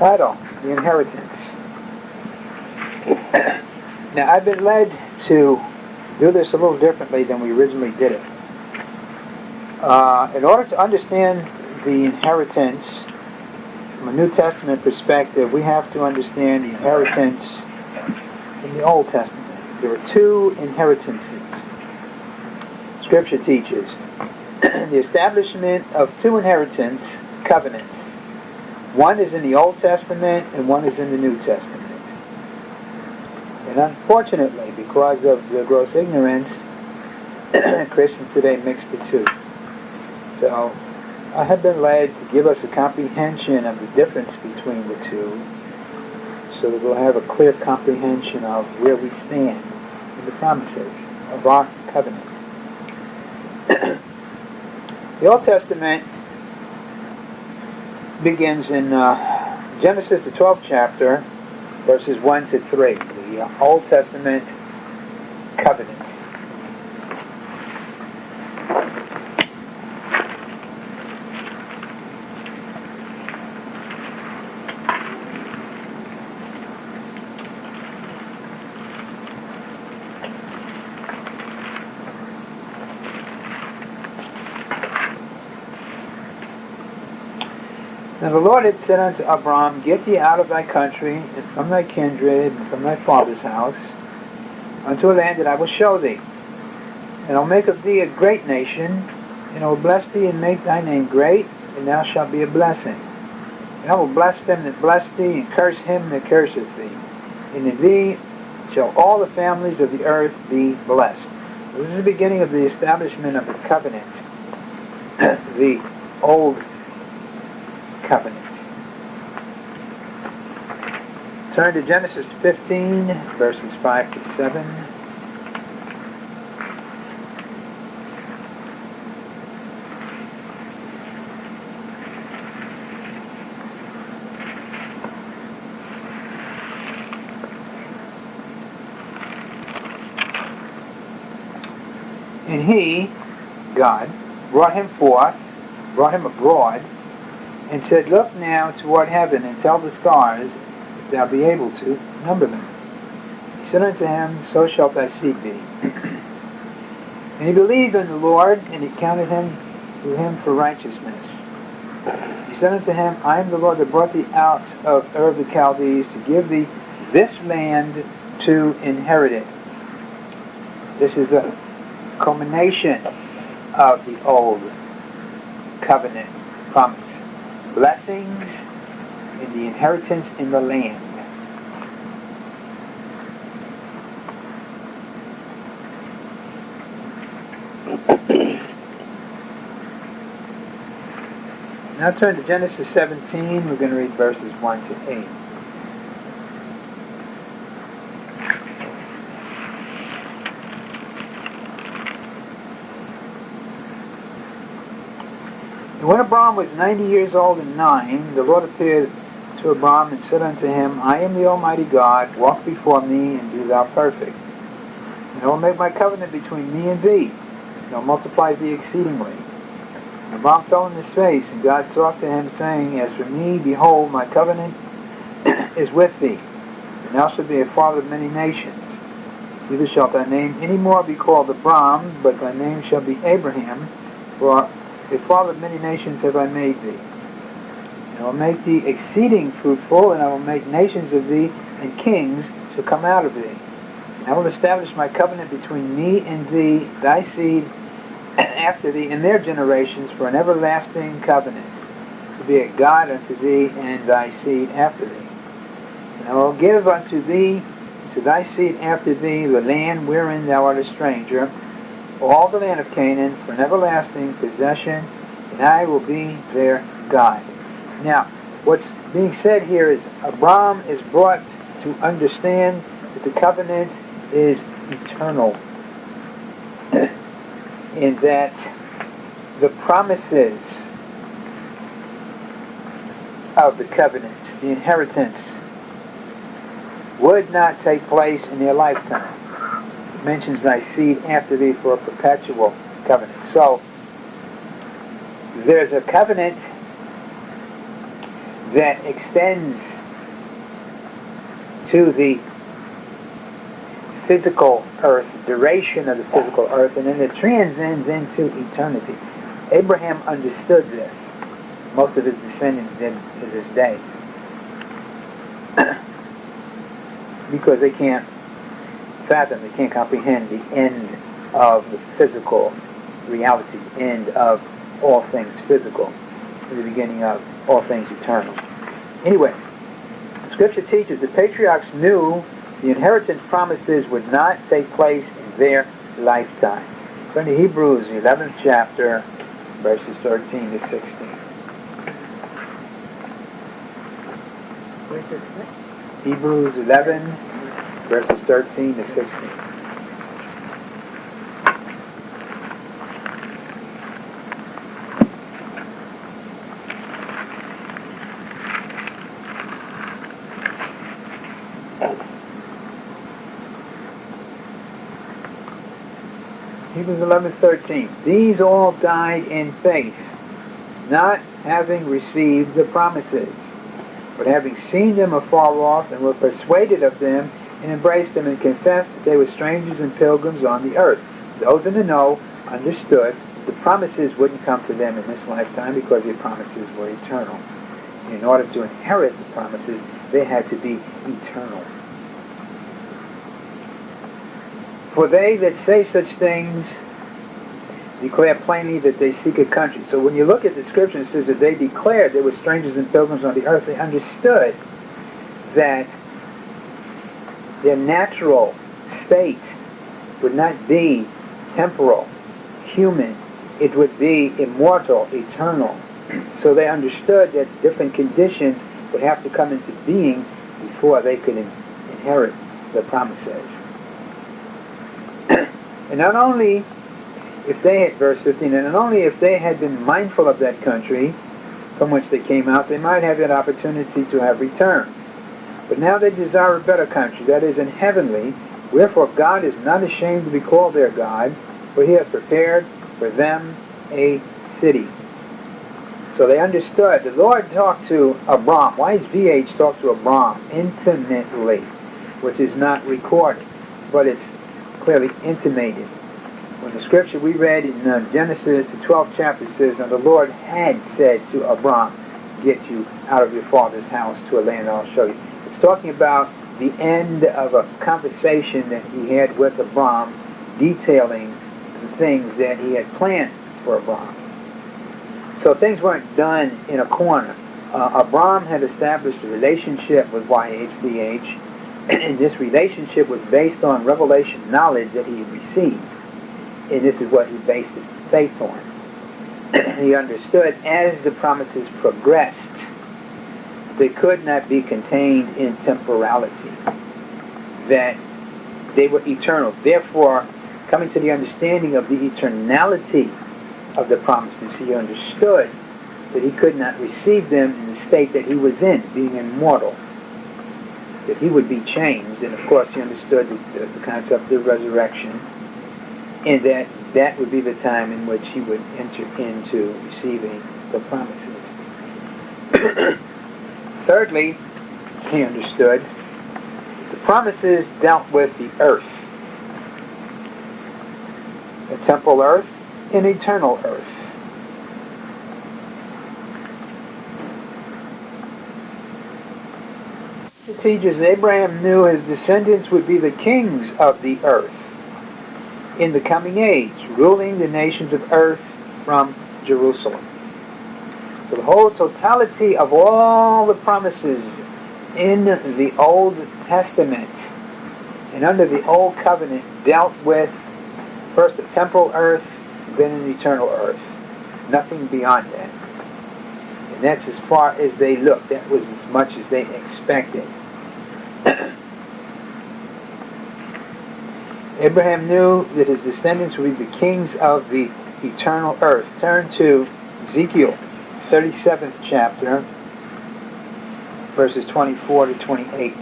title, The Inheritance. now, I've been led to do this a little differently than we originally did it. Uh, in order to understand the inheritance from a New Testament perspective, we have to understand the inheritance in the Old Testament. There are two inheritances. Scripture teaches the establishment of two inheritance covenants. One is in the Old Testament and one is in the New Testament. And unfortunately, because of the gross ignorance, Christians today mix the two. So I have been led to give us a comprehension of the difference between the two so that we'll have a clear comprehension of where we stand in the promises of our covenant. the Old Testament begins in uh, Genesis, the 12th chapter, verses 1 to 3, the Old Testament covenant. And the Lord had said unto Abram, Get thee out of thy country, and from thy kindred, and from thy father's house, unto a land that I will show thee. And I'll make of thee a great nation, and I will bless thee and make thy name great, and thou shalt be a blessing. And I will bless them that bless thee, and curse him that curseth thee. And in thee shall all the families of the earth be blessed. This is the beginning of the establishment of the covenant, the old covenant. Turn to Genesis 15, verses 5 to 7. And he, God, brought him forth, brought him abroad, and said, Look now toward heaven, and tell the stars, if thou be able to, number them. He said unto him, So shalt thy seed be. and he believed in the Lord, and he counted him to him for righteousness. He said unto him, I am the Lord that brought thee out of Ur of the Chaldees to give thee this land to inherit it. This is the culmination of the old covenant promise blessings in the inheritance in the land. now turn to Genesis 17. We're going to read verses 1 to 8. And when Abram was ninety years old and nine, the Lord appeared to Abram and said unto him, I am the Almighty God, walk before me and be thou perfect. And I will make my covenant between me and thee, and I will multiply thee exceedingly. And Abram fell on his face, and God talked to him, saying, As for me, behold, my covenant is with thee, and thou shalt be a father of many nations. Neither shalt thy name any more be called Abram, but thy name shall be Abraham, for a father of many nations have I made thee. And I will make thee exceeding fruitful, and I will make nations of thee, and kings shall come out of thee. And I will establish my covenant between me and thee, thy seed after thee, and their generations, for an everlasting covenant, to be a God unto thee and thy seed after thee. And I will give unto thee, to thy seed after thee, the land wherein thou art a stranger, all the land of Canaan for an everlasting possession, and I will be their God. Now, what's being said here is Abram is brought to understand that the covenant is eternal, in that the promises of the covenant, the inheritance, would not take place in their lifetime mentions thy seed after thee for a perpetual covenant. So, there's a covenant that extends to the physical earth, duration of the physical earth, and then it transcends into eternity. Abraham understood this. Most of his descendants did to this day. because they can't fathom, they can't comprehend the end of the physical reality, the end of all things physical, the beginning of all things eternal. Anyway, Scripture teaches the patriarchs knew the inheritance promises would not take place in their lifetime. Turn to Hebrews, the 11th chapter, verses 13 to 16. Where's this? Hebrews 11, verses 13 to 16. Hebrews 11, 13. These all died in faith, not having received the promises, but having seen them afar off, and were persuaded of them, and embraced them, and confessed that they were strangers and pilgrims on the earth. Those in the know understood the promises wouldn't come to them in this lifetime because the promises were eternal. In order to inherit the promises, they had to be eternal. For they that say such things declare plainly that they seek a country. So when you look at the scripture, it says that they declared they were strangers and pilgrims on the earth. They understood that their natural state would not be temporal, human. It would be immortal, eternal. So they understood that different conditions would have to come into being before they could in- inherit the promises. and not only if they had, verse 15, and not only if they had been mindful of that country from which they came out, they might have that opportunity to have returned. But now they desire a better country, that is, in heavenly, wherefore God is not ashamed to be called their God, for he hath prepared for them a city. So they understood. The Lord talked to Abram. YHVH talk to Abram intimately, which is not recorded, but it's clearly intimated. When the scripture we read in uh, Genesis, the 12th chapter, it says, Now the Lord had said to Abram, Get you out of your father's house to a land I'll show you. It's talking about the end of a conversation that he had with Abram, detailing the things that he had planned for Abram. So things weren't done in a corner. Uh, Abram had established a relationship with YHVH, and this relationship was based on revelation knowledge that he had received. And this is what he based his faith on. he understood as the promises progressed, they could not be contained in temporality, that they were eternal. Therefore, coming to the understanding of the eternality of the promises, he understood that he could not receive them in the state that he was in, being immortal. That he would be changed, and of course he understood the, the concept of resurrection, and that that would be the time in which he would enter into receiving the promises. Thirdly, he understood the promises dealt with the earth, the temporal earth, and eternal earth. Teaches that Abraham knew his descendants would be the kings of the earth in the coming age, ruling the nations of earth from Jerusalem. So the whole totality of all the promises in the Old Testament and under the Old Covenant dealt with first the temporal earth, then an eternal earth. Nothing beyond that. And that's as far as they looked. That was as much as they expected. Abraham knew that his descendants would be the kings of the eternal earth. Turn to Ezekiel, 37th chapter, verses 24 to 28.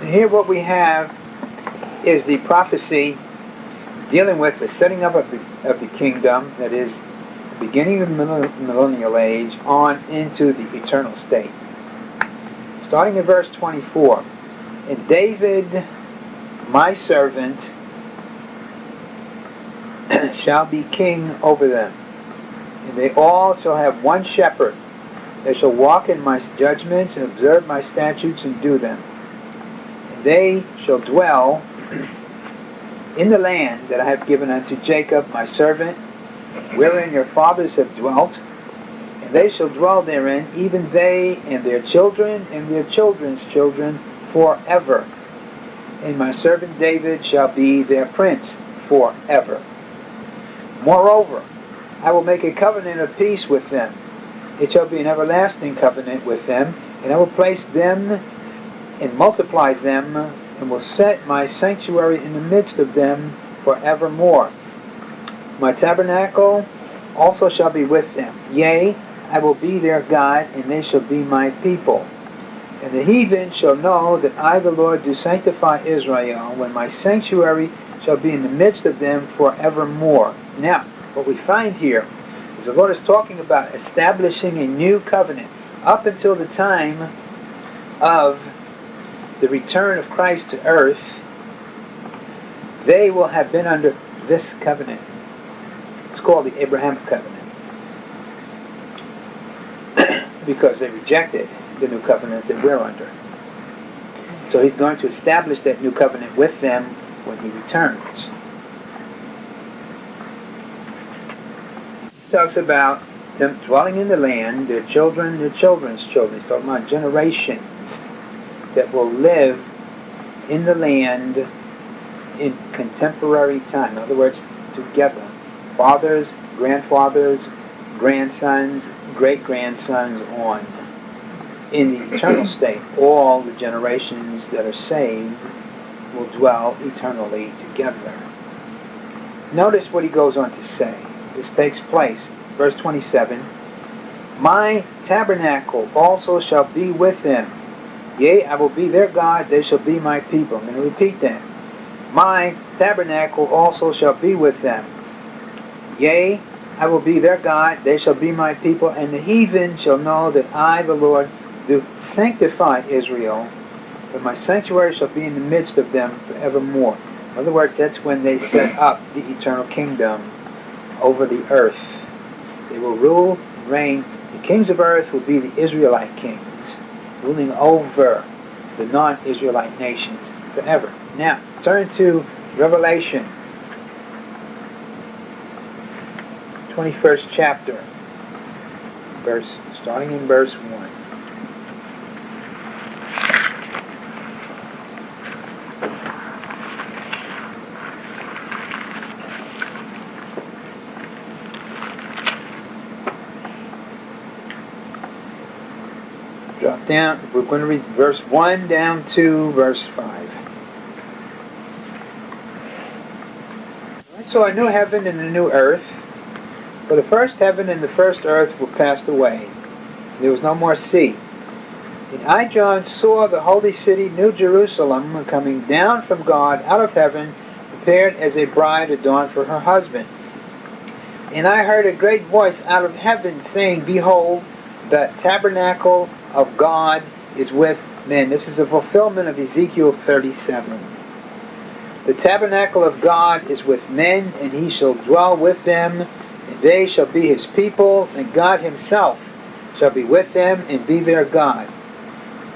And here what we have is the prophecy dealing with the setting up of the, of the kingdom, that is, beginning of the millennial age, on into the eternal state. Starting in verse 24. And David, my servant, shall be king over them. And they all shall have one shepherd. They shall walk in my judgments and observe my statutes and do them. And they shall dwell in the land that I have given unto Jacob my servant, wherein your fathers have dwelt, and they shall dwell therein, even they and their children and their children's children forever. And my servant David shall be their prince forever. Moreover, I will make a covenant of peace with them. It shall be an everlasting covenant with them, and I will place them and multiply them and will set my sanctuary in the midst of them forevermore. My tabernacle also shall be with them. Yea, I will be their God, and they shall be my people. And the heathen shall know that I, the Lord, do sanctify Israel, when my sanctuary shall be in the midst of them forevermore. Now, what we find here is the Lord is talking about establishing a new covenant. Up until the time of the return of Christ to earth, they will have been under this covenant. It's called the Abrahamic covenant. because they rejected the new covenant that we're under. So he's going to establish that new covenant with them when he returns. He talks about them dwelling in the land, their children, their children's children. He's talking about generations that will live in the land in contemporary time. In other words, together. Fathers, grandfathers, grandsons, great grandsons on. In the eternal state, all the generations that are saved will dwell eternally together. Notice what he goes on to say. This takes place, verse 27. My tabernacle also shall be with them Yea, I will be their God, they shall be my people. I'm going to repeat that. My tabernacle also shall be with them. Yea, I will be their God, they shall be my people, and the heathen shall know that I, the Lord, do sanctify Israel, that my sanctuary shall be in the midst of them forevermore. In other words, that's when they set up the eternal kingdom over the earth. They will rule reign. The kings of earth will be the Israelite kings ruling over the non-Israelite nations forever. Now, turn to Revelation, 21st chapter, verse starting in verse 1. Down, we're going to read verse 1 down to verse 5. So a new heaven and a new earth. For the first heaven and the first earth were passed away. There was no more sea. And I, John, saw the holy city, New Jerusalem, coming down from God out of heaven, prepared as a bride adorned for her husband. And I heard a great voice out of heaven saying, Behold, the tabernacle of God is with men. This is a fulfillment of Ezekiel 37. The tabernacle of God is with men, and he shall dwell with them, and they shall be his people, and God himself shall be with them and be their God.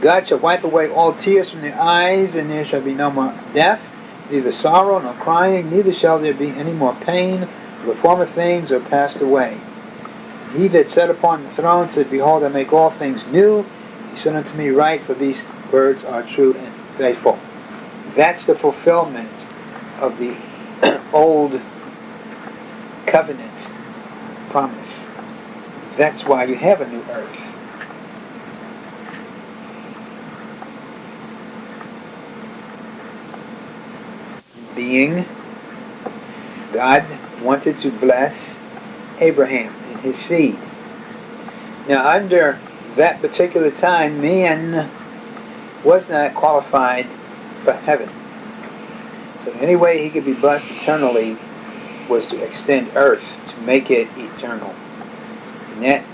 God shall wipe away all tears from their eyes, and there shall be no more death, neither sorrow nor crying, neither shall there be any more pain, for the former things are passed away. He that sat upon the throne said, Behold, I make all things new. He said unto me, Write, for these words are true and faithful. That's the fulfillment of the old covenant promise. That's why you have a new earth. Being, God wanted to bless Abraham his seed. Now, under that particular time, man was not qualified for heaven. So only way he could be blessed eternally was to extend earth, to make it eternal. And that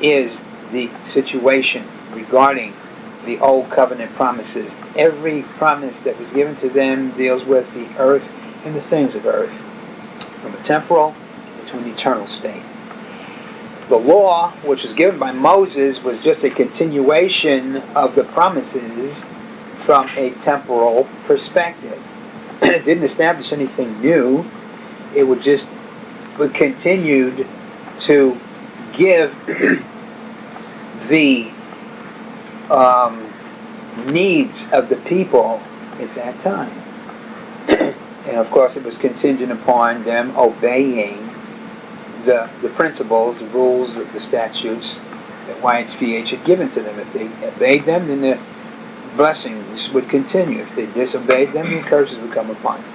is the situation regarding the old covenant promises. Every promise that was given to them deals with the earth and the things of earth, from a temporal to an eternal state. The law, which was given by Moses, was just a continuation of the promises from a temporal perspective. it didn't establish anything new. It would just would continued to give the um, needs of the people at that time. and of course, it was contingent upon them obeying the, the principles, the rules, the, the statutes that YHVH had given to them. If they obeyed them, then the blessings would continue. If they disobeyed them, the curses would come upon them.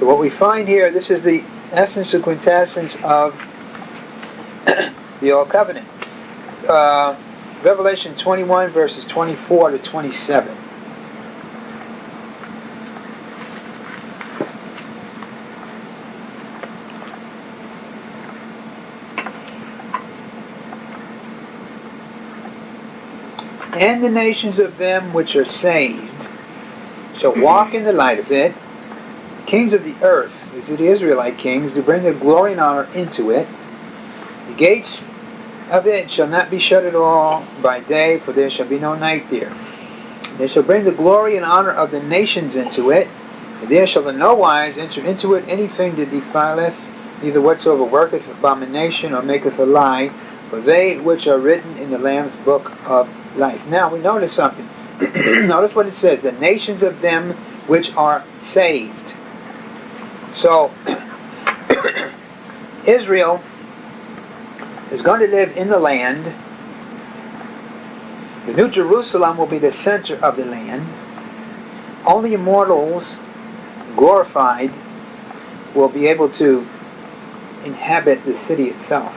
So what we find here, this is the essence and quintessence of the Old Covenant. Uh, Revelation 21, verses 24 to 27. And the nations of them which are saved shall mm-hmm. walk in the light of it. Kings of the earth, these are the Israelite kings, to bring their glory and honor into it. The gates of it shall not be shut at all by day, for there shall be no night there. They shall bring the glory and honor of the nations into it, and there shall in no wise enter into it anything that defileth, neither whatsoever worketh abomination or maketh a lie, for they which are written in the Lamb's book of life. Now we notice something. notice what it says: the nations of them which are saved. So Israel is going to live in the land. The New Jerusalem will be the center of the land. Only immortals, glorified, will be able to inhabit the city itself.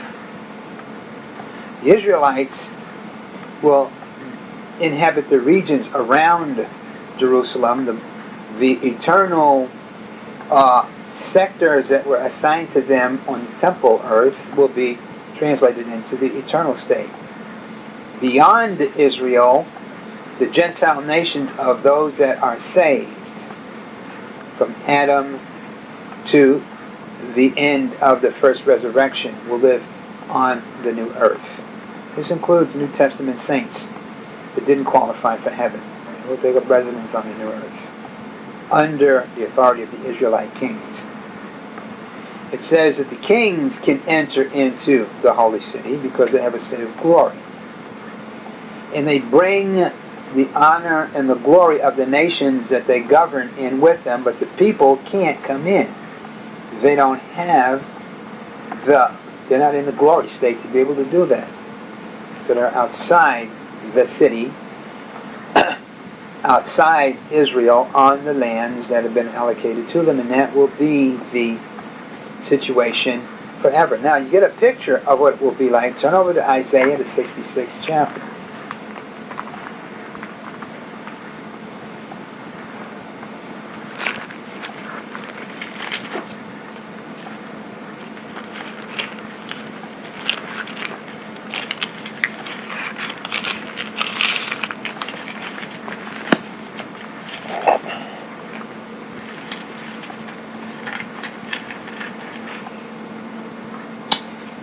The Israelites will inhabit the regions around Jerusalem, the, the eternal uh, sectors that were assigned to them on the temple earth will be translated into the eternal state. Beyond Israel, the Gentile nations of those that are saved, from Adam to the end of the first resurrection, will live on the new earth. This includes New Testament saints that didn't qualify for heaven. Will take up residence on the new earth under the authority of the Israelite kings it says that the kings can enter into the holy city because they have a state of glory. And they bring the honor and the glory of the nations that they govern in with them, but the people can't come in. They don't have the, they're not in the glory state to be able to do that. So they're outside the city, outside Israel, on the lands that have been allocated to them, and that will be the situation forever. Now you get a picture of what it will be like. Turn over to Isaiah, the 66th chapter.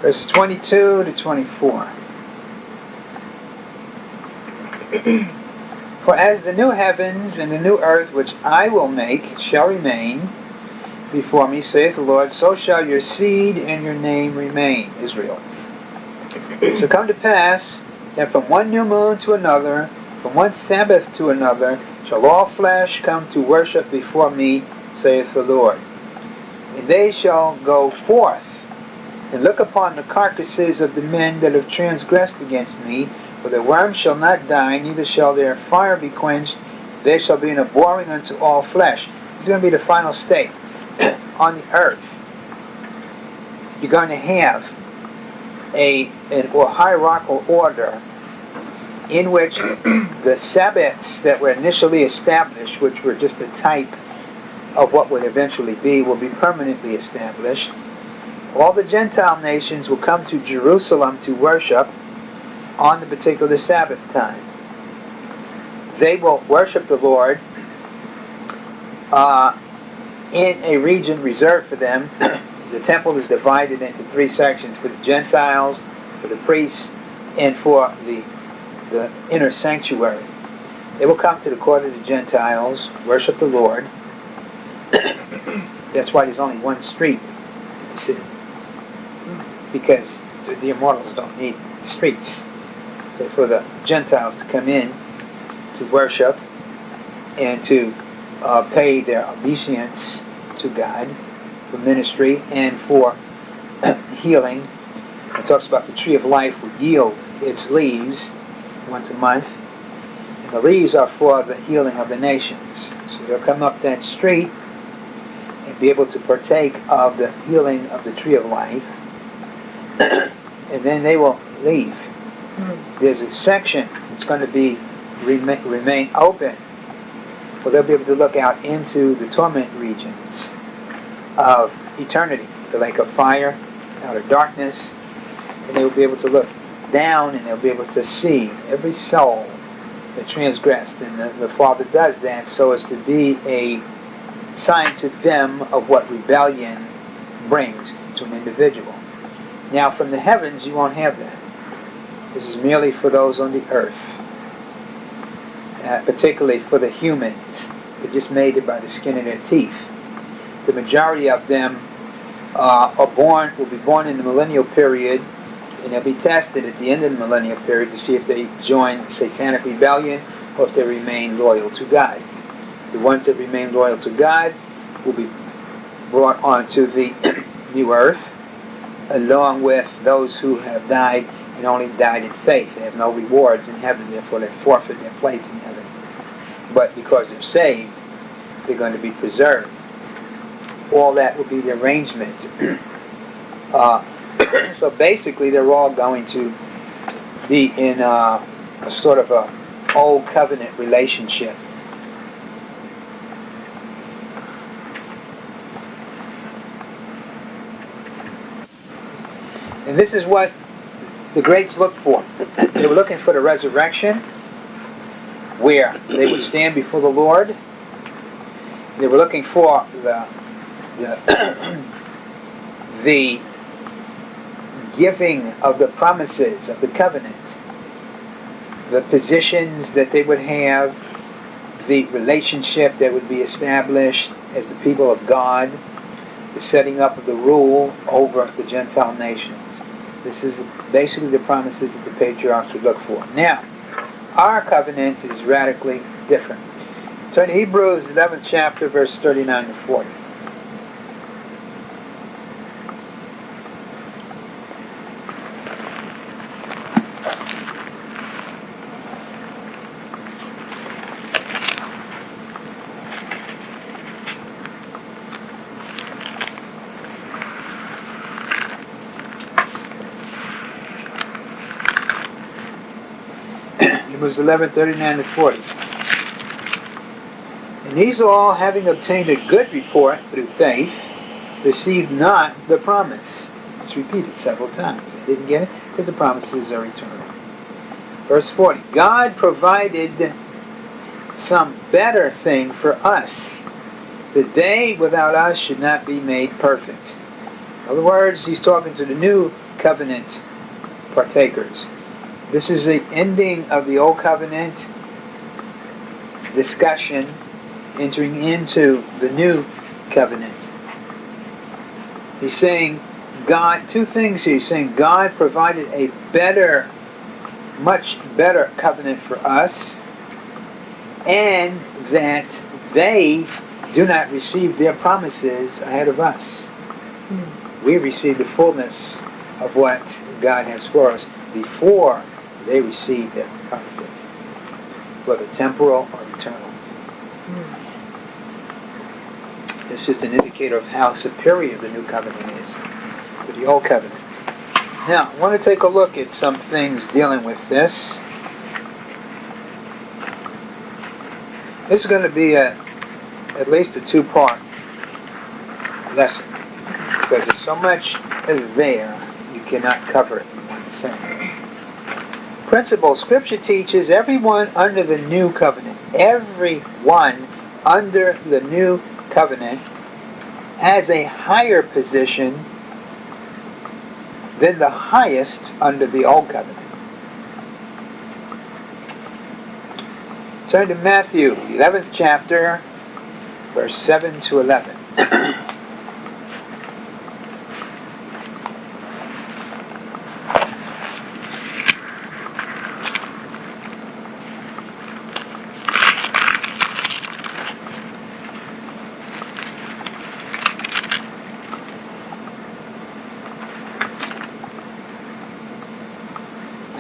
verses 22 to 24. For as the new heavens and the new earth which I will make shall remain before me, saith the Lord, so shall your seed and your name remain, Israel. So come to pass that from one new moon to another, from one Sabbath to another, shall all flesh come to worship before me, saith the Lord. And they shall go forth and look upon the carcasses of the men that have transgressed against me, for the worm shall not die, neither shall their fire be quenched. They shall be an abhorring unto all flesh. This is going to be the final state on the earth. You're going to have a an or hierarchical order in which the Sabbaths that were initially established, which were just a type of what would eventually be, will be permanently established. All the Gentile nations will come to Jerusalem to worship on the particular Sabbath time. They will worship the Lord uh, in a region reserved for them. the temple is divided into three sections for the Gentiles, for the priests, and for the, the inner sanctuary. They will come to the court of the Gentiles, worship the Lord. That's why there's only one street in the city. Because the immortals don't need streets. But for the Gentiles to come in to worship and to uh, pay their obeisance to God for ministry and for healing. It talks about the tree of life will yield its leaves once a month. And the leaves are for the healing of the nations. So they'll come up that street and be able to partake of the healing of the tree of life. And then they will leave. Hmm. There's a section that's going to be remain, remain open well, they'll be able to look out into the torment regions of eternity, the lake of fire, out of darkness, and they will be able to look down and they'll be able to see every soul that transgressed. And the, the Father does that so as to be a sign to them of what rebellion brings to an individual. Now, from the heavens, you won't have that. This is merely for those on the earth uh, particularly for the humans. They're just made it by the skin of their teeth. The majority of them uh, are born, will be born in the millennial period, and they'll be tested at the end of the millennial period to see if they join satanic rebellion or if they remain loyal to God. The ones that remain loyal to God will be brought onto the new earth, along with those who have died and only died in faith. They have no rewards in heaven, therefore they forfeit their place in heaven. But because they're saved, they're going to be preserved. All that will be the arrangement. uh, so basically, they're all going to be in a, a sort of a old covenant relationship. And this is what the greats looked for. They were looking for the resurrection, where they would stand before the Lord. They were looking for the the, the giving of the promises of the covenant, the positions that they would have, the relationship that would be established as the people of God, the setting up of the rule over the Gentile nations. This is basically the promises that the patriarchs would look for. Now, our covenant is radically different. Turn to Hebrews 11th chapter, verse 39 to 40. Hebrews 11, 39 to 40. And these all, having obtained a good report through faith, received not the promise. It's repeated several times. They didn't get it because the promises are eternal. Verse 40. God provided some better thing for us, that they without us should not be made perfect. In other words, he's talking to the new covenant partakers. This is the ending of the Old Covenant discussion, entering into the New Covenant. He's saying God, two things he's saying. God provided a better, much better covenant for us, and that they do not receive their promises ahead of us. Hmm. We receive the fullness of what God has for us before they receive that concept, whether temporal or eternal. Mm. It's just an indicator of how superior the new covenant is to the old covenant. Now, I want to take a look at some things dealing with this. This is going to be a, at least a two-part lesson because there's so much there you cannot cover it in one sentence. Principle, Scripture teaches everyone under the new covenant, everyone under the new covenant has a higher position than the highest under the old covenant. Turn to Matthew, 11th chapter, verse 7 to 11.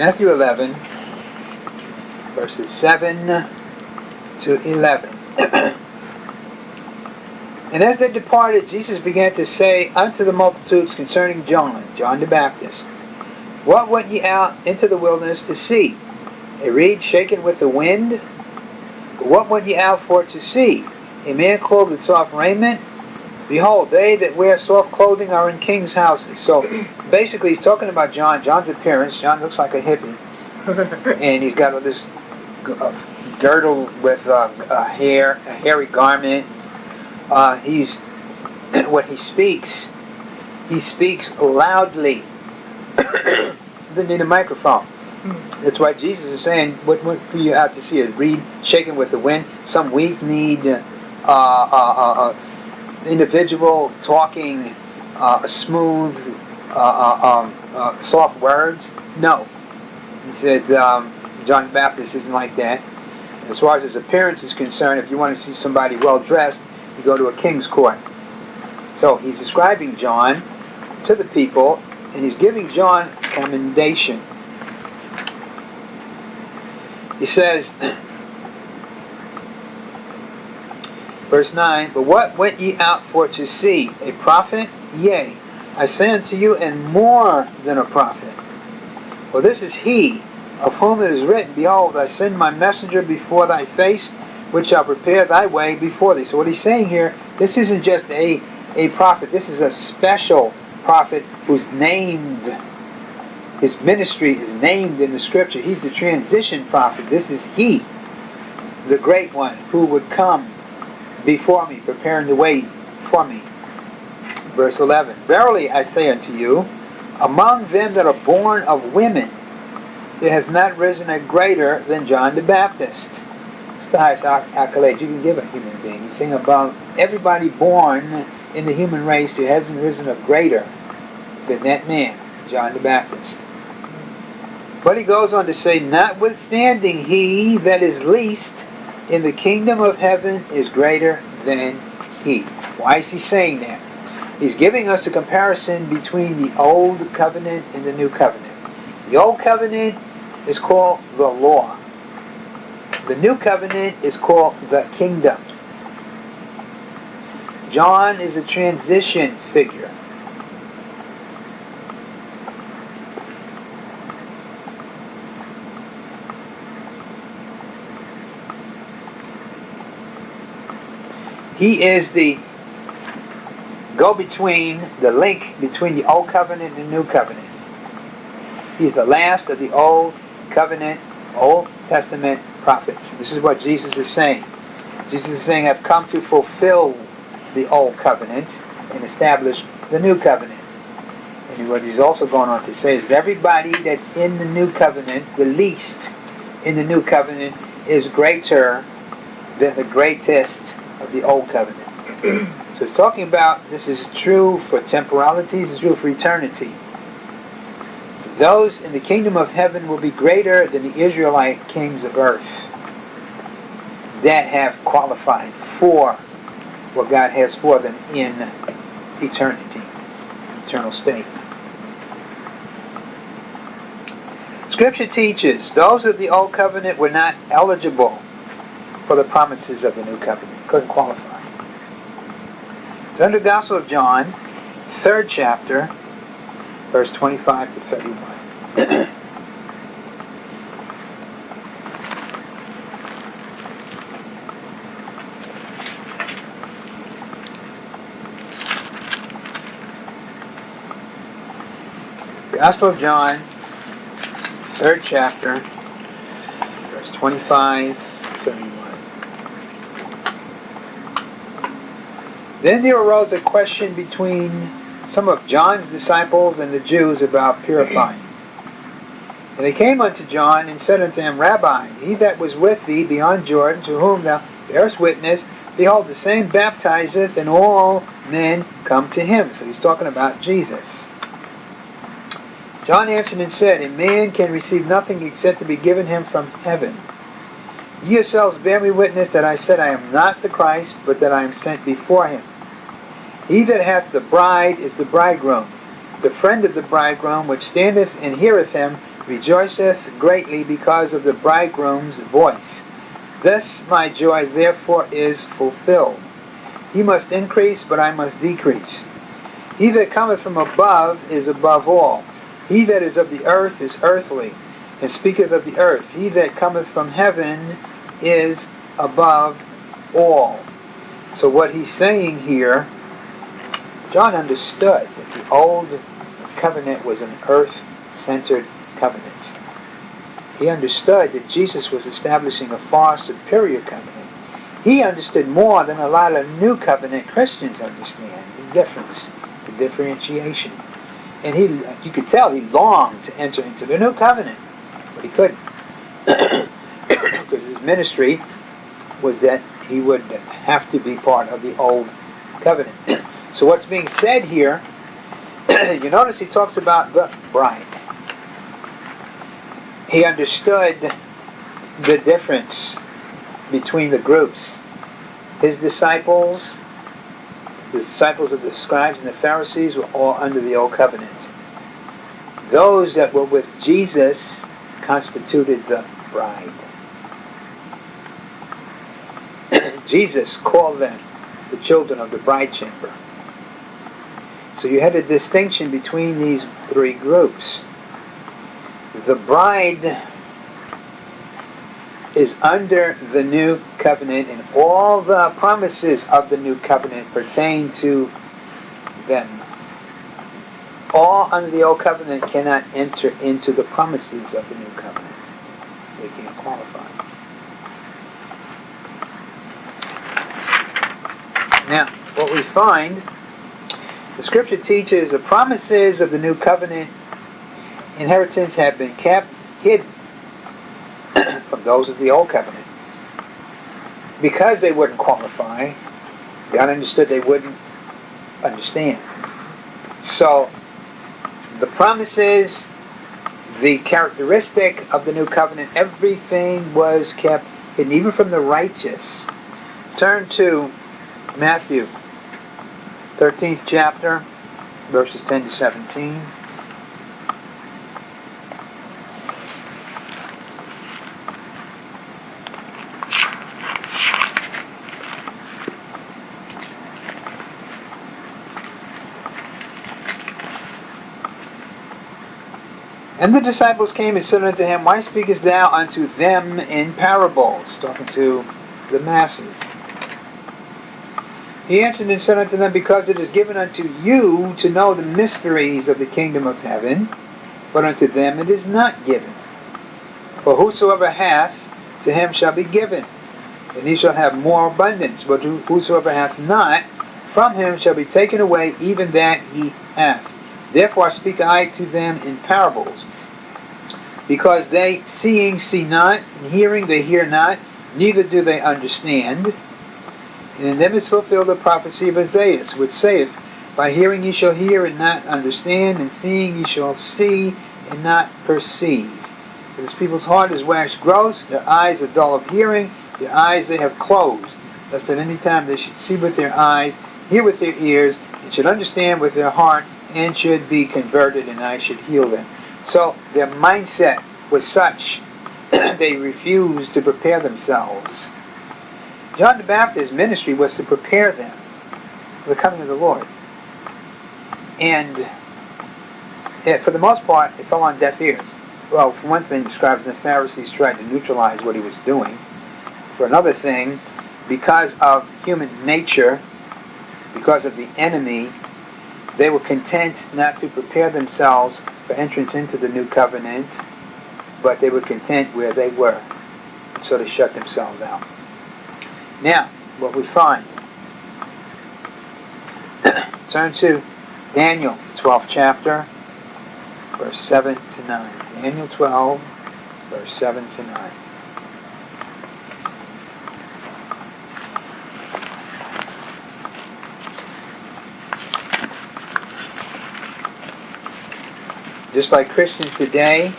Matthew 11, verses 7 to 11. and as they departed, Jesus began to say unto the multitudes concerning John, John the Baptist, What went ye out into the wilderness to see? A reed shaken with the wind? But what went ye out for to see? A man clothed with soft raiment? Behold, they that wear soft clothing are in kings' houses. So basically, he's talking about John. John's appearance. John looks like a hippie. and he's got all this uh, girdle with uh, a hair, a hairy garment. Uh, he's when he speaks, he speaks loudly. Doesn't need a microphone. That's why Jesus is saying, "What what for you out to see? A reed shaken with the wind? Some weak need uh, uh, uh, uh individual talking smooth, um, soft words? No." He said, um, John Baptist isn't like that. As far as his appearance is concerned, if you want to see somebody well dressed, you go to a king's court. So he's describing John to the people, and he's giving John commendation. He says, verse 9, But what went ye out for to see? A prophet? Yea, I say unto you, and more than a prophet. For this is he of whom it is written, Behold, I send my messenger before thy face, which shall prepare thy way before thee. So what he's saying here, this isn't just a, a prophet, this is a special prophet who's named, his ministry is named in the scripture. He's the transition prophet. This is he, the great one, who would come before me, preparing the way for me. Verse 11, Verily I say unto you, among them that are born of women, there has not risen a greater than John the Baptist. It's the highest accolade you can give a human being. He's saying about everybody born in the human race, there hasn't risen a greater than that man, John the Baptist. But he goes on to say, Notwithstanding, he that is least in the kingdom of heaven is greater than he. Why is he saying that? He's giving us a comparison between the old covenant and the new covenant. The Old Covenant is called the law. The New Covenant is called the kingdom. John is a transition figure. He is the go-between, the link between the Old Covenant and the New Covenant. He's the last of the Old Covenant, Old Testament prophets. This is what Jesus is saying. Jesus is saying, I've come to fulfill the Old Covenant and establish the New Covenant. And what he's also going on to say is everybody that's in the New Covenant, the least in the New Covenant, is greater than the greatest of the Old Covenant. so it's talking about this is true for temporality, this is true for eternity. Those in the kingdom of heaven will be greater than the Israelite kings of earth that have qualified for what God has for them in eternity, eternal state. Scripture teaches those of the old covenant were not eligible for the promises of the new covenant. Couldn't qualify. Then the Gospel of John, third chapter, verse 25 to 31. Gospel of John, third chapter, verse 25 Then there arose a question between some of John's disciples and the Jews about purifying. And they came unto John and said unto him, Rabbi, he that was with thee beyond Jordan, to whom thou bearest witness, behold, the same baptizeth, and all men come to him. So he's talking about Jesus. John answered and said, A man can receive nothing except to be given him from heaven. Ye yourselves bear me witness that I said I am not the Christ, but that I am sent before him. He that hath the bride is the bridegroom. The friend of the bridegroom, which standeth and heareth him, rejoiceth greatly because of the bridegroom's voice. Thus my joy therefore is fulfilled. He must increase, but I must decrease. He that cometh from above is above all. He that is of the earth is earthly, and speaketh of the earth. He that cometh from heaven is above all. So what he's saying here, John understood that the old covenant was an earth-centered covenant. He understood that Jesus was establishing a far superior covenant. He understood more than a lot of new covenant Christians understand the difference, the differentiation. And he, you could tell he longed to enter into the new covenant, but he couldn't. because his ministry was that he would have to be part of the old covenant. So what's being said here, you notice he talks about the bride he understood the difference between the groups. His disciples, the disciples of the scribes and the Pharisees were all under the old covenant. Those that were with Jesus constituted the bride. Jesus called them the children of the bride chamber. So you had a distinction between these three groups the bride is under the new covenant and all the promises of the new covenant pertain to them. All under the old covenant cannot enter into the promises of the new covenant. They can't qualify. Now, what we find, the scripture teaches the promises of the new covenant inheritance have been kept hidden from those of the old covenant. Because they wouldn't qualify, God understood they wouldn't understand. So, the promises, the characteristic of the new covenant, everything was kept hidden, even from the righteous. Turn to Matthew, 13th chapter, verses 10 to 17. And the disciples came and said unto him, Why speakest thou unto them in parables? Talking to the masses. He answered and said unto them, Because it is given unto you to know the mysteries of the kingdom of heaven, but unto them it is not given. For whosoever hath, to him shall be given, and he shall have more abundance. But whosoever hath not, from him shall be taken away even that he hath. Therefore speak I to them in parables because they seeing see not, and hearing they hear not, neither do they understand. And in them is fulfilled the prophecy of Isaiah, which saith, By hearing ye shall hear and not understand, and seeing ye shall see and not perceive. For this people's heart is waxed gross, their eyes are dull of hearing, their eyes they have closed, lest at any time they should see with their eyes, hear with their ears, and should understand with their heart, and should be converted, and I should heal them. So their mindset was such they refused to prepare themselves. John the Baptist's ministry was to prepare them for the coming of the Lord. And for the most part, it fell on deaf ears. Well, for one thing, scribes and the Pharisees tried to neutralize what he was doing. For another thing, because of human nature, because of the enemy, they were content not to prepare themselves for entrance into the new covenant, but they were content where they were. So they shut themselves out. Now, what we find. Turn to Daniel, 12th chapter, verse 7 to 9. Daniel 12, verse 7 to 9. Just like Christians today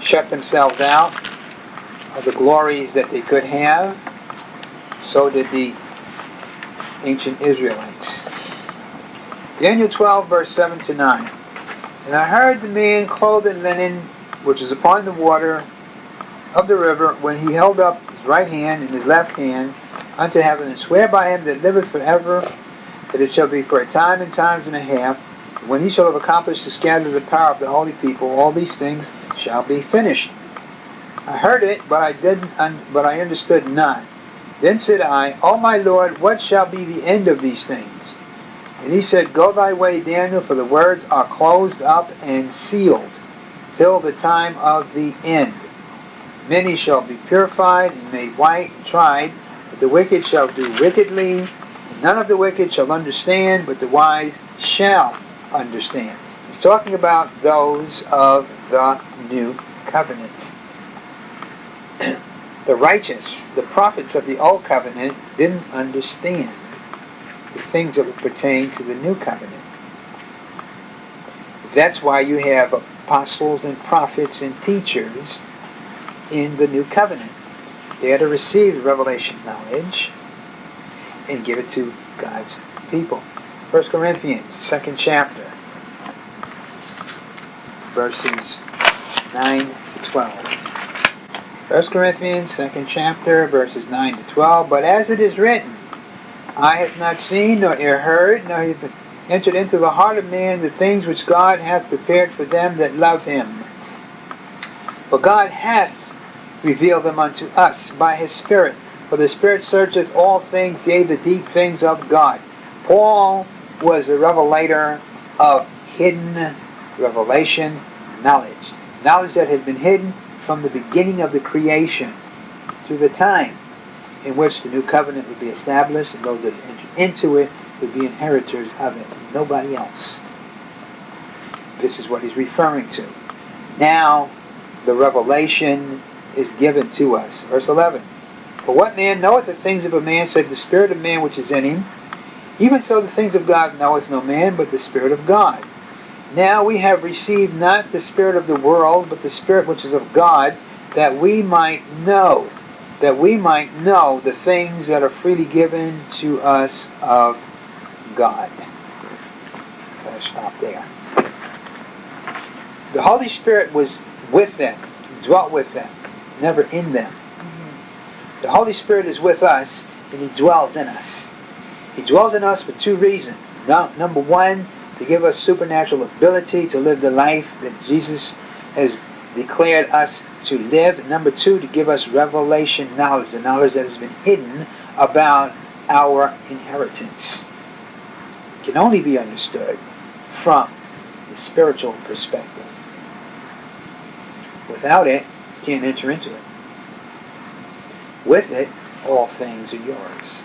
shut themselves out of the glories that they could have, so did the ancient Israelites. Daniel 12, verse 7 to 9. And I heard the man clothed in linen, which is upon the water of the river, when he held up his right hand and his left hand unto heaven, and swear by him that liveth forever, that it shall be for a time and times and a half, when he shall have accomplished to scatter the power of the holy people, all these things shall be finished. I heard it, but I didn't, but I understood not. Then said I, O my Lord, what shall be the end of these things? And he said, Go thy way, Daniel, for the words are closed up and sealed till the time of the end. Many shall be purified and made white and tried, but the wicked shall do wickedly. None of the wicked shall understand, but the wise shall understand. He's talking about those of the new covenant. the righteous, the prophets of the old covenant, didn't understand the things that would pertain to the new covenant. That's why you have apostles and prophets and teachers in the new covenant. They are to receive revelation knowledge and give it to God's people. 1 Corinthians, second chapter, verses 9 to 12. 1 Corinthians, second chapter, verses 9 to 12. But as it is written, I have not seen, nor ear heard, nor have entered into the heart of man the things which God hath prepared for them that love him. For God hath revealed them unto us by his Spirit. For the Spirit searcheth all things, yea, the deep things of God. Paul was a revelator of hidden revelation knowledge. Knowledge that had been hidden from the beginning of the creation to the time in which the new covenant would be established and those that enter into it would be inheritors of it. Nobody else. This is what he's referring to. Now, the revelation is given to us. Verse 11. For what man knoweth the things of a man, save the spirit of man which is in him? Even so the things of God knoweth no man but the Spirit of God. Now we have received not the Spirit of the world, but the Spirit which is of God, that we might know, that we might know the things that are freely given to us of God. Gotta stop there. The Holy Spirit was with them, dwelt with them, never in them. Mm-hmm. The Holy Spirit is with us, and He dwells in us. He dwells in us for two reasons. Number one, to give us supernatural ability to live the life that Jesus has declared us to live. Number two, to give us revelation knowledge, the knowledge that has been hidden about our inheritance. It can only be understood from the spiritual perspective. Without it, you can't enter into it. With it, all things are yours.